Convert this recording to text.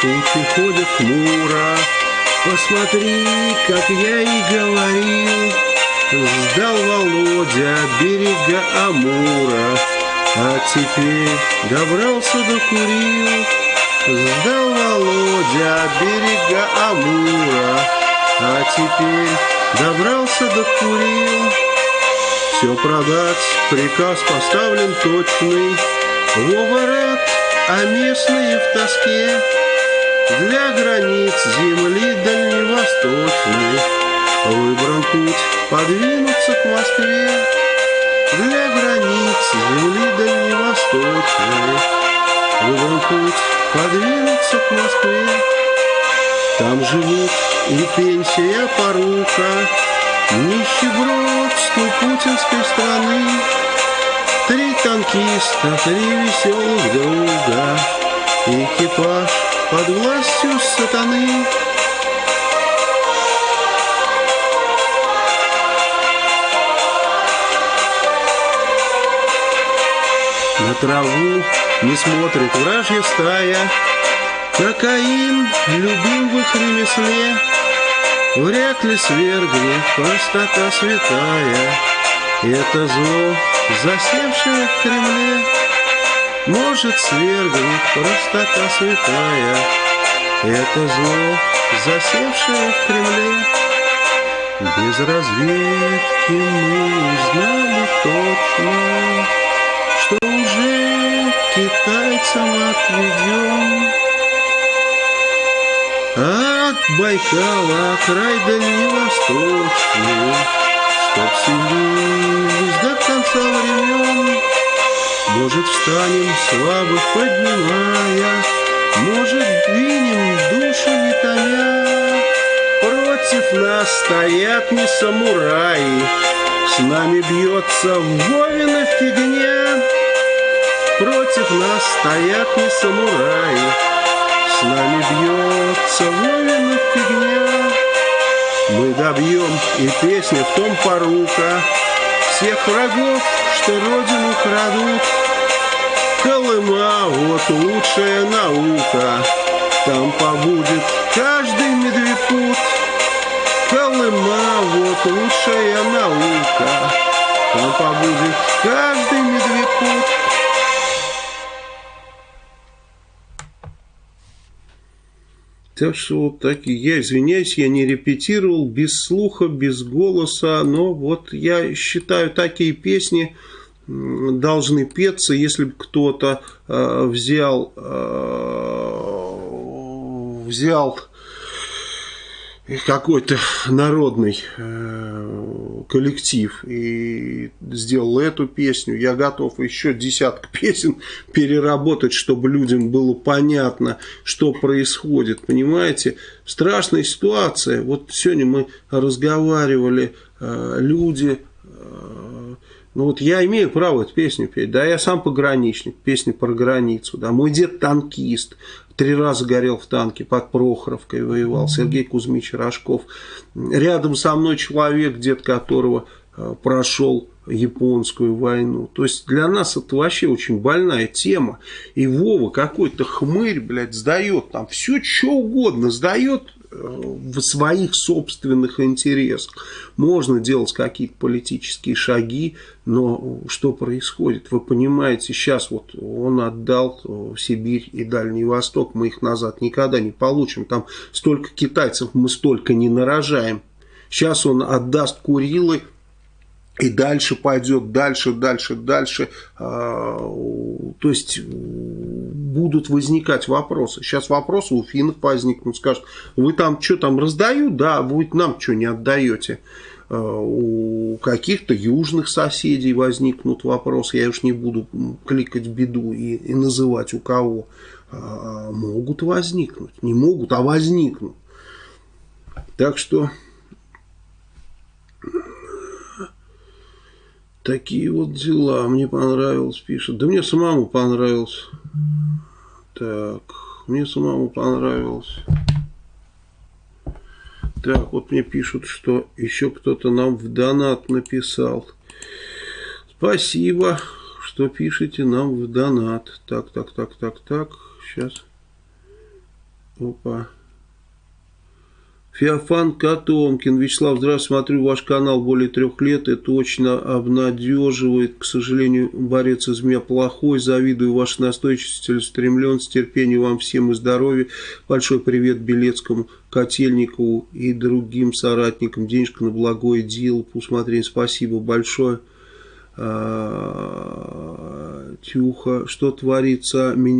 Тучи ходят хмуро, посмотри, как я и говорил. Сдал Володя берега Амура, а теперь добрался до Курил. Сдал Володя берега Амура, а теперь добрался до Курил. Все продать, приказ поставлен точный, Вова рад, а местные в тоске Для границ земли дальневосточной. Выбран путь подвинуться к Москве Для границ земли дальневосточной. Выбран путь подвинуться к Москве. Там живут и пенсия порука. Нищебродство путинской страны Три танкиста, три веселых друга. Экипаж под властью сатаны. На траву не смотрит вражья стая, Кокаин любим в их ремесле, Вряд ли свергнет простота святая, Это зло, засевшее в Кремле, Может свергнет простота святая, Это зло, засевшее в Кремле. Без разведки мы узнали точно, что уже китайцам отведем. От Байкала край дальневосточный, Чтоб сильнее до конца времен. Может, встанем слабых поднимая, Может, двинем душу не томя. Против нас стоят не самураи, С нами бьется Вовина фигня. Против нас стоят не самураи, С нами бьется Вовина. Мы добьем, и песня в том порука, Всех врагов, что родину крадут. Колыма, вот лучшая наука, Там побудет каждый медвепут. Колыма, вот лучшая наука, Там побудет каждый медвепут. Так что вот так, я извиняюсь, я не репетировал без слуха, без голоса, но вот я считаю, такие песни должны петься, если бы кто-то э, взял, э, взял какой-то народный э, коллектив и сделал эту песню. Я готов еще десяток песен переработать, чтобы людям было понятно, что происходит. Понимаете, страшная ситуация. Вот сегодня мы разговаривали, э, люди... Э, ну вот я имею право эту песню петь, да, я сам пограничник, песня про границу, да, мой дед танкист, Три раза горел в танке, под Прохоровкой воевал, Сергей Кузьмич Рожков. Рядом со мной человек, дед которого э, прошел японскую войну. То есть для нас это вообще очень больная тема. И Вова какой-то хмырь, блядь, сдает там все, что угодно, сдает в своих собственных интересах. Можно делать какие-то политические шаги, но что происходит? Вы понимаете, сейчас вот он отдал в Сибирь и Дальний Восток, мы их назад никогда не получим. Там столько китайцев мы столько не нарожаем. Сейчас он отдаст Курилы, и дальше пойдет, дальше, дальше, дальше. А, то есть будут возникать вопросы. Сейчас вопросы у финнов возникнут, скажут, вы там что там раздают, да, вы нам что не отдаете. А, у каких-то южных соседей возникнут вопросы, я уж не буду кликать беду и, и называть у кого. А, могут возникнуть, не могут, а возникнут. Так что Такие вот дела. Мне понравилось, пишет. Да мне самому понравилось. Так, мне самому понравилось. Так, вот мне пишут, что еще кто-то нам в донат написал. Спасибо, что пишете нам в донат. Так, так, так, так, так. Сейчас. Опа. Феофан Котомкин. Вячеслав, здравствуйте, смотрю ваш канал более трех лет. Это очень обнадеживает. К сожалению, борец из меня плохой. Завидую вашей настойчивости, целеустремленности, терпению вам всем и здоровья. Большой привет Белецкому, Котельникову и другим соратникам. Денежка на благое дело. По усмотрению спасибо большое. А, Тюха, что творится? Меня